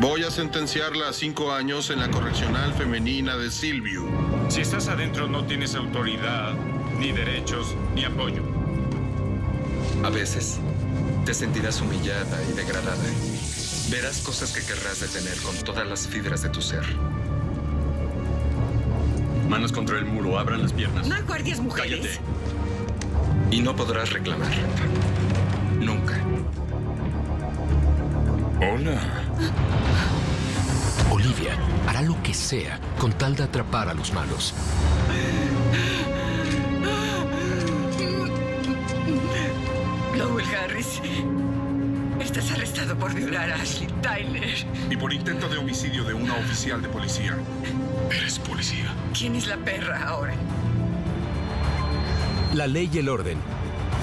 Voy a sentenciarla a cinco años en la correccional femenina de Silvio. Si estás adentro no tienes autoridad, ni derechos, ni apoyo. A veces te sentirás humillada y degradada. Verás cosas que querrás detener con todas las fibras de tu ser. Manos contra el muro, abran las piernas. ¿No hay guardias mujeres? Cállate. Y no podrás reclamar. Nunca. Hola. Olivia hará lo que sea con tal de atrapar a los malos. Lowell Harris. Estás arrestado por violar a Ashley Tyler. Y por intento de homicidio de una oficial de policía. Eres policía. ¿Quién es la perra ahora? La ley y el orden.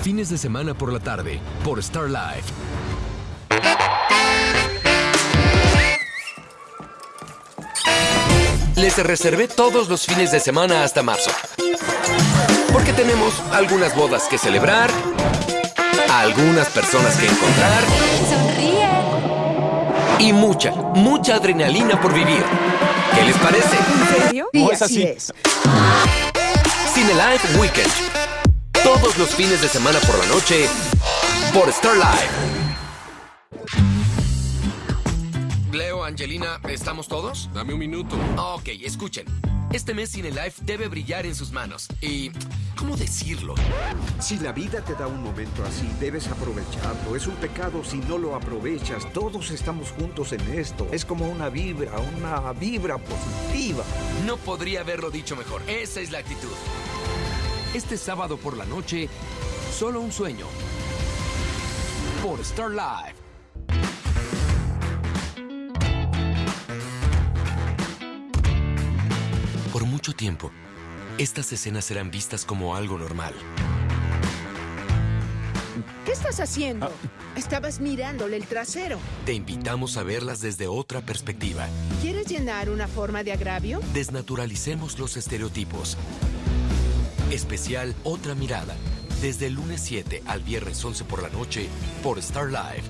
Fines de semana por la tarde, por Star Live. Les reservé todos los fines de semana hasta marzo. Porque tenemos algunas bodas que celebrar, algunas personas que encontrar Sonríe. y mucha, mucha adrenalina por vivir. ¿Qué les parece? ¿En serio? Y así es. Cine Live Weekend. Todos los fines de semana por la noche por Star Live. Leo, Angelina, ¿estamos todos? Dame un minuto. Ok, escuchen. Este mes Cine Life debe brillar en sus manos. Y... ¿Cómo decirlo? Si la vida te da un momento así, debes aprovecharlo. Es un pecado si no lo aprovechas. Todos estamos juntos en esto. Es como una vibra, una vibra positiva. No podría haberlo dicho mejor. Esa es la actitud. Este sábado por la noche, solo un sueño. Por Star Live. Tiempo, estas escenas serán vistas como algo normal. ¿Qué estás haciendo? Estabas mirándole el trasero. Te invitamos a verlas desde otra perspectiva. ¿Quieres llenar una forma de agravio? Desnaturalicemos los estereotipos. Especial Otra Mirada. Desde el lunes 7 al viernes 11 por la noche por Star Live.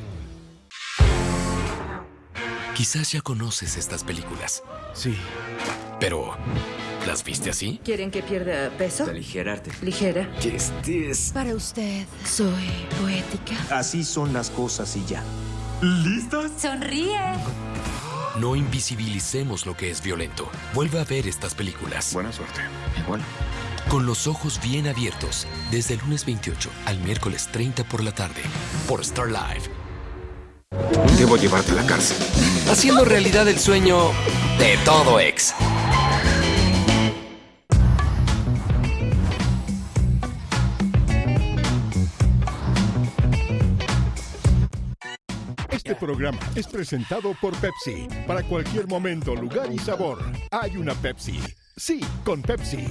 Quizás ya conoces estas películas. Sí. Pero, ¿las viste así? ¿Quieren que pierda peso? Aligerarte. Ligera. ¿Qué estés? Para usted, soy poética. Así son las cosas y ya. Sonríe. No invisibilicemos lo que es violento. Vuelve a ver estas películas. Buena suerte. Igual. Con los ojos bien abiertos, desde el lunes 28 al miércoles 30 por la tarde, por Star Live. Debo llevarte a la cárcel. Haciendo realidad el sueño de todo ex. Este programa es presentado por Pepsi. Para cualquier momento, lugar y sabor, hay una Pepsi. Sí, con Pepsi.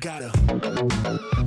gotta.